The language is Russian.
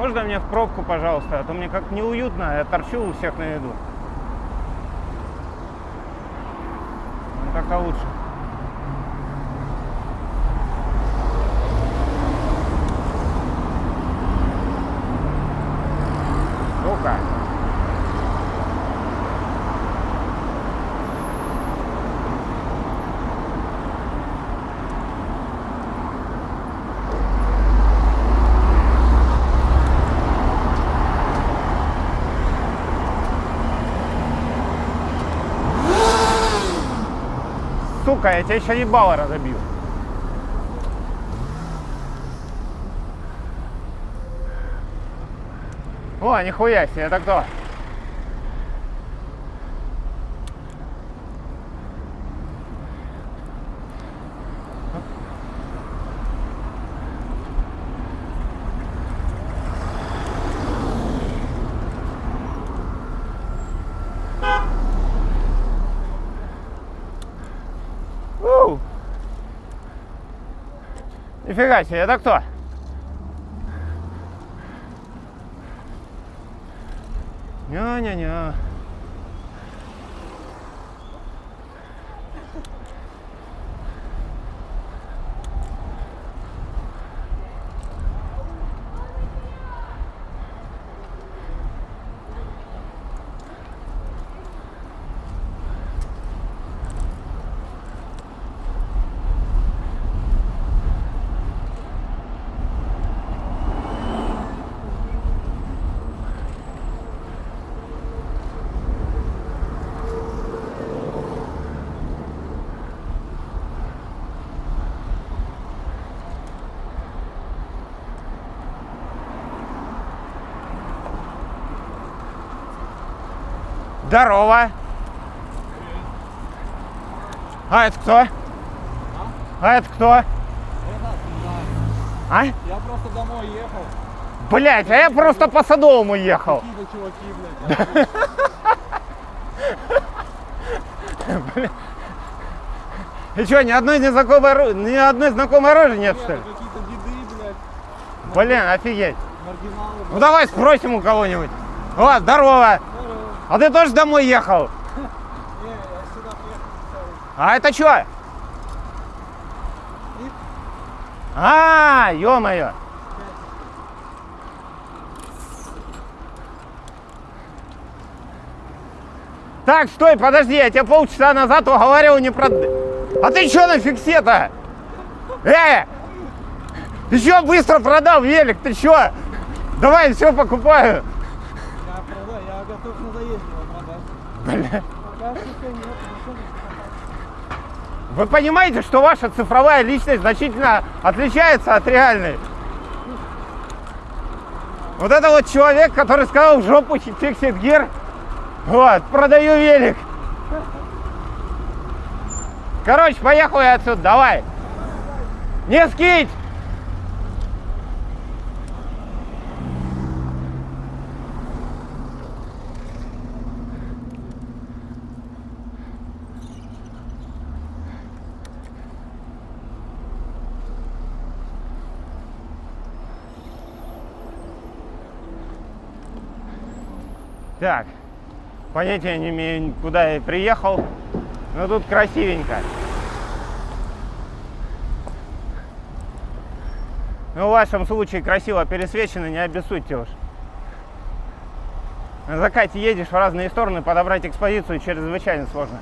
можно мне в пробку, пожалуйста? А то мне как неуютно, я торчу у всех на виду. Ну, как-то лучше. Сука. Сука, я тебя еще ебало разобью. О, нихуя себе, это кто? Нифига себе, это кто? Ня-ня-ня. Здорово. А это кто? А это кто? Это, да. А? Я просто домой ехал. Блять, а я просто по Садовому ехал. Какие-то чуваки, блядь. И что, ни одной незнакомой, ро- ни одной знакомой рожи нет, что ли? Какие-то деды, блядь. Блин, офигеть. Маргиналы, Ну давай спросим у кого-нибудь. О, здорово. А ты тоже домой ехал? Не, я сюда приехал. А это что? А, ё-моё. Так, стой, подожди, я тебе полчаса назад уговаривал не прод... А ты что на фиксе-то? Э! Ты что быстро продал велик? Ты что? Давай, все покупаю. Я продаю, я готов на заезде его продать. Вы понимаете, что ваша цифровая личность значительно отличается от реальной? Вот это вот человек, который сказал в жопу фиксит гир. Вот, продаю велик. Короче, поехал я отсюда, давай. Не скинь! Так, понятия не имею, куда я приехал, но тут красивенько. Ну, в вашем случае красиво пересвечено, не обессудьте уж. На закате едешь в разные стороны, подобрать экспозицию чрезвычайно сложно.